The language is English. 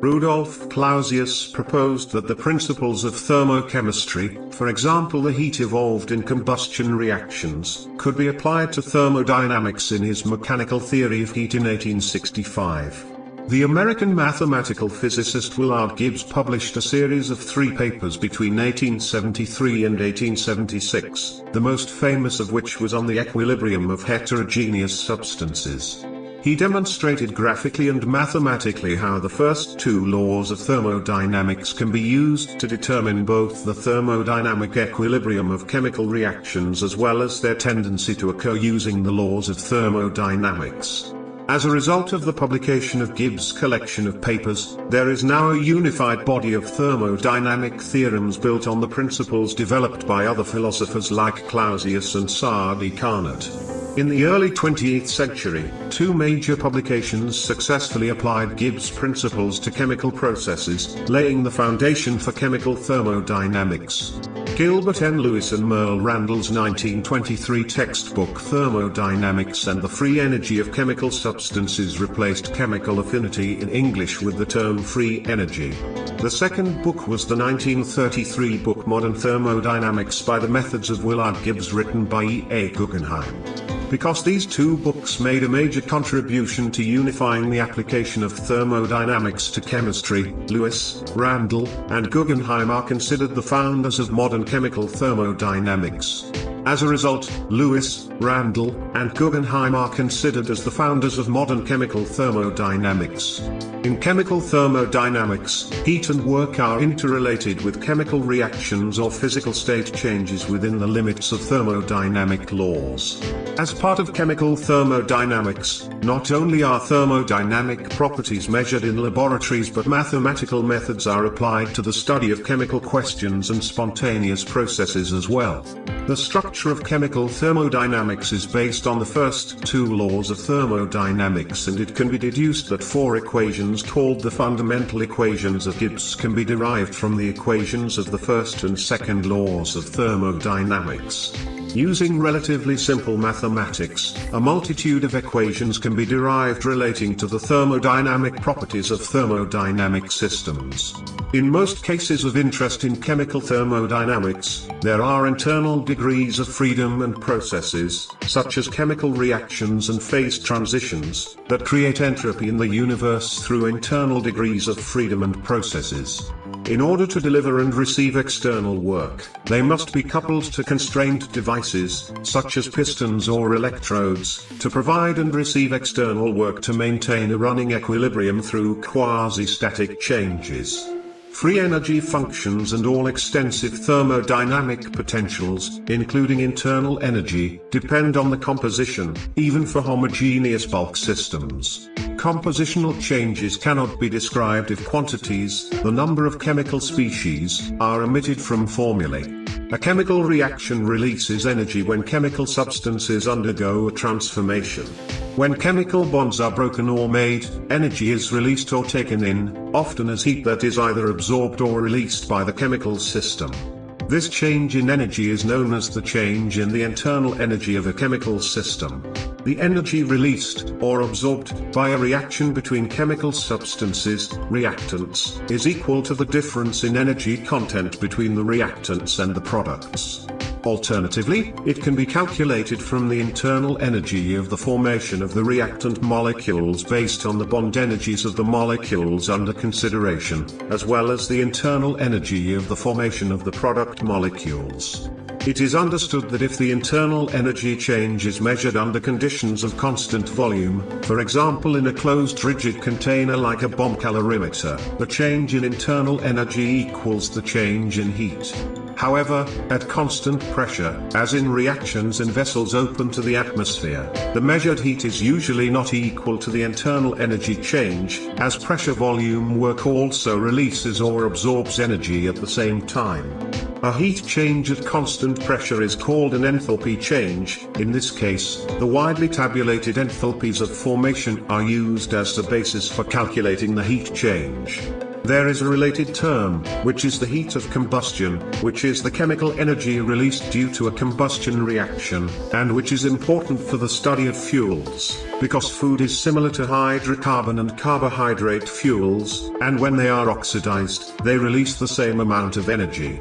Rudolf Clausius proposed that the principles of thermochemistry, for example the heat evolved in combustion reactions, could be applied to thermodynamics in his mechanical theory of heat in 1865. The American mathematical physicist Willard Gibbs published a series of three papers between 1873 and 1876, the most famous of which was on the equilibrium of heterogeneous substances. He demonstrated graphically and mathematically how the first two laws of thermodynamics can be used to determine both the thermodynamic equilibrium of chemical reactions as well as their tendency to occur using the laws of thermodynamics. As a result of the publication of Gibbs' collection of papers, there is now a unified body of thermodynamic theorems built on the principles developed by other philosophers like Clausius and Sadi Carnot. In the early 20th century, two major publications successfully applied Gibbs' principles to chemical processes, laying the foundation for chemical thermodynamics. Gilbert N. Lewis and Merle Randall's 1923 textbook Thermodynamics and the Free Energy of Chemical Substances replaced chemical affinity in English with the term free energy. The second book was the 1933 book Modern Thermodynamics by the Methods of Willard Gibbs written by E. A. Guggenheim. Because these two books made a major contribution to unifying the application of thermodynamics to chemistry, Lewis, Randall, and Guggenheim are considered the founders of modern chemical thermodynamics. As a result, Lewis, Randall, and Guggenheim are considered as the founders of modern chemical thermodynamics. In chemical thermodynamics, heat and work are interrelated with chemical reactions or physical state changes within the limits of thermodynamic laws. As part of chemical thermodynamics, not only are thermodynamic properties measured in laboratories but mathematical methods are applied to the study of chemical questions and spontaneous processes as well. The structure of chemical thermodynamics is based on the first two laws of thermodynamics and it can be deduced that four equations called the fundamental equations of Gibbs can be derived from the equations of the first and second laws of thermodynamics. Using relatively simple mathematics, a multitude of equations can be derived relating to the thermodynamic properties of thermodynamic systems. In most cases of interest in chemical thermodynamics, there are internal degrees of freedom and processes, such as chemical reactions and phase transitions, that create entropy in the universe through internal degrees of freedom and processes. In order to deliver and receive external work, they must be coupled to constrained devices, such as pistons or electrodes, to provide and receive external work to maintain a running equilibrium through quasi-static changes. Free energy functions and all extensive thermodynamic potentials, including internal energy, depend on the composition, even for homogeneous bulk systems. Compositional changes cannot be described if quantities, the number of chemical species, are omitted from formulae. A chemical reaction releases energy when chemical substances undergo a transformation. When chemical bonds are broken or made, energy is released or taken in, often as heat that is either absorbed or released by the chemical system. This change in energy is known as the change in the internal energy of a chemical system. The energy released, or absorbed, by a reaction between chemical substances, reactants, is equal to the difference in energy content between the reactants and the products. Alternatively, it can be calculated from the internal energy of the formation of the reactant molecules based on the bond energies of the molecules under consideration, as well as the internal energy of the formation of the product molecules. It is understood that if the internal energy change is measured under conditions of constant volume, for example in a closed rigid container like a bomb calorimeter, the change in internal energy equals the change in heat. However, at constant pressure, as in reactions in vessels open to the atmosphere, the measured heat is usually not equal to the internal energy change, as pressure volume work also releases or absorbs energy at the same time. A heat change at constant pressure is called an enthalpy change, in this case, the widely tabulated enthalpies of formation are used as the basis for calculating the heat change. there is a related term, which is the heat of combustion, which is the chemical energy released due to a combustion reaction, and which is important for the study of fuels, because food is similar to hydrocarbon and carbohydrate fuels, and when they are oxidized, they release the same amount of energy.